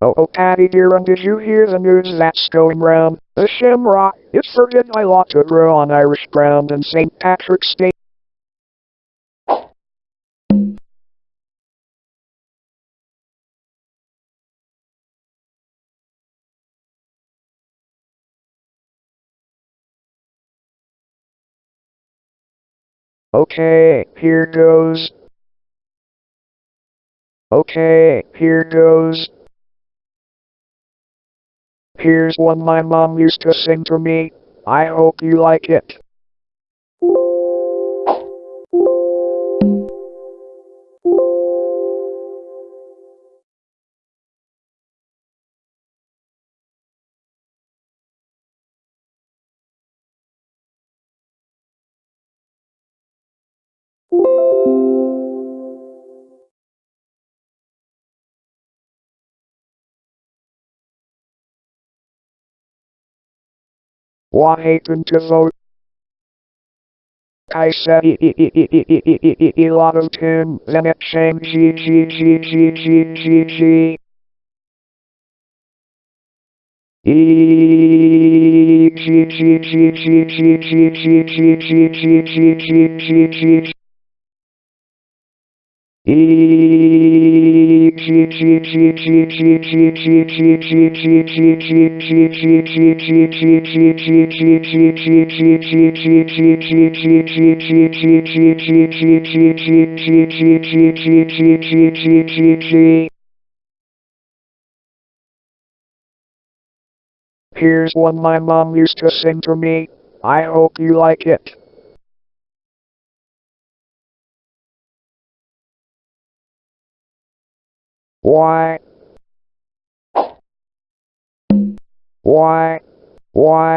Oh, oh, Paddy dear, and did you hear the news that's going round? The shamrock, it's forbidden by law to grow on Irish ground in St. Patrick's Day. Okay, here goes. Okay, here goes. Here's one my mom used to sing to me. I hope you like it. Why haven't to vote. I said eleven ten, then it sang z z z z z z z. E Here's one my mom used to sing to me. I hope you like it. Why? Why? Why?